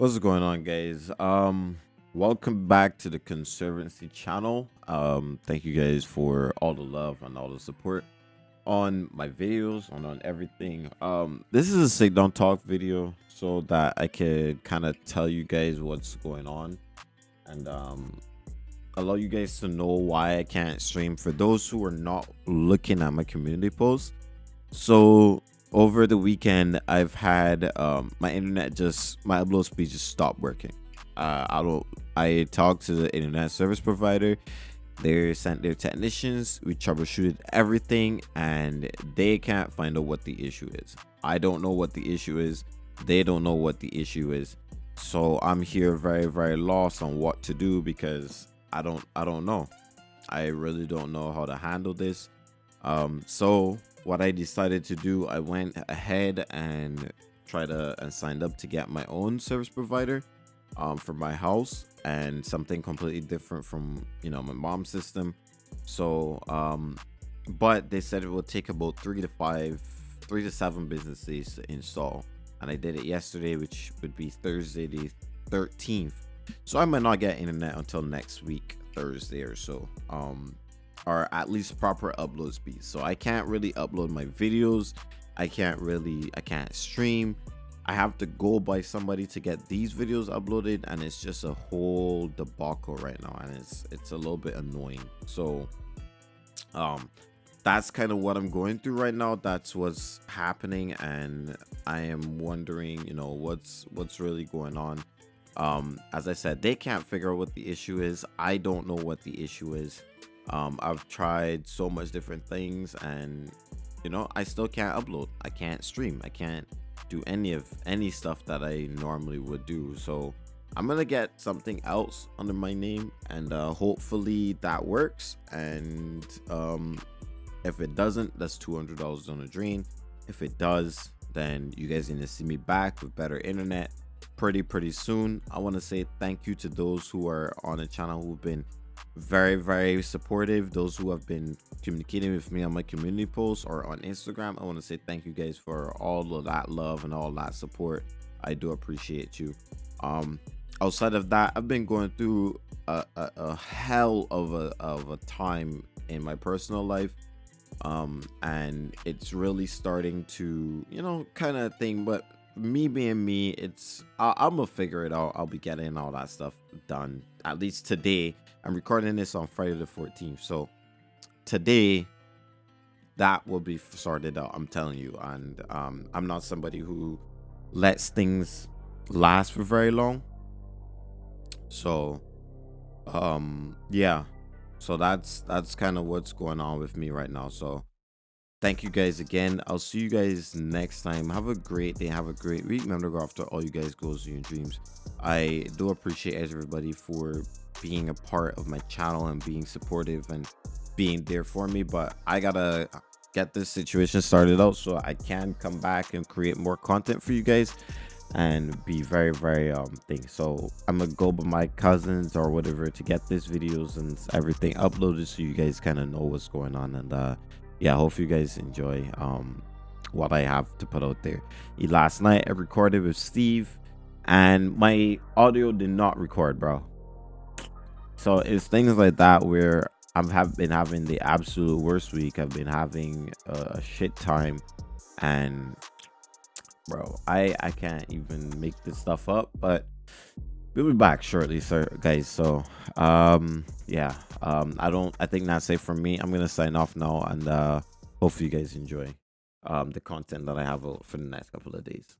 What's going on, guys? Um, welcome back to the Conservancy channel. Um, thank you guys for all the love and all the support on my videos, on on everything. Um, this is a sit down talk video so that I could kind of tell you guys what's going on and um allow you guys to know why I can't stream. For those who are not looking at my community posts, so over the weekend i've had um my internet just my upload speed just stopped working. Uh i don't i talked to the internet service provider. They sent their technicians. We troubleshooted everything and they can't find out what the issue is. I don't know what the issue is. They don't know what the issue is. So i'm here very very lost on what to do because i don't i don't know. I really don't know how to handle this. Um so what I decided to do, I went ahead and tried to and signed up to get my own service provider um, for my house and something completely different from you know my mom's system. So, um, but they said it will take about three to five, three to seven business days to install, and I did it yesterday, which would be Thursday the 13th. So I might not get internet until next week, Thursday or so. Um, or at least proper upload speed so i can't really upload my videos. I can't really i can't stream. I have to go by somebody to get these videos uploaded and it's just a whole debacle right now and it's it's a little bit annoying. So um that's kind of what i'm going through right now. That's what's happening and i am wondering you know what's what's really going on. Um as i said they can't figure out what the issue is. I don't know what the issue is um, I've tried so much different things and you know, I still can't upload. I can't stream. I can't do any of any stuff that I normally would do. So I'm gonna get something else under my name and uh, hopefully that works. And um, if it doesn't, that's $200 on the drain. If it does, then you guys need to see me back with better internet pretty pretty soon. I want to say thank you to those who are on the channel who've been very very supportive. Those who have been communicating with me on my community posts or on instagram i want to say thank you guys for all of that love and all that support. I do appreciate you. Um outside of that i've been going through a, a, a hell of a of a time in my personal life. Um and it's really starting to you know kind of thing but me being me it's I, i'm gonna figure it out i'll be getting all that stuff done at least today I'm recording this on Friday the 14th. So today that will be sorted out. I'm telling you. And um, I'm not somebody who lets things last for very long. So um yeah. So that's that's kind of what's going on with me right now. So thank you guys again. I'll see you guys next time. Have a great day. Have a great week. Remember to go after all you guys goals and your dreams. I do appreciate everybody for being a part of my channel and being supportive and being there for me but i gotta get this situation started out so i can come back and create more content for you guys and be very very um thing so i'm gonna go with my cousins or whatever to get these videos and everything uploaded so you guys kind of know what's going on and uh yeah hope you guys enjoy um what i have to put out there last night i recorded with steve and my audio did not record bro so it's things like that where I've have been having the absolute worst week. I've been having a shit time, and bro, I I can't even make this stuff up. But we'll be back shortly, sir, guys. So um yeah, um I don't I think that's it for me. I'm gonna sign off now, and uh hopefully you guys enjoy um the content that I have for the next couple of days.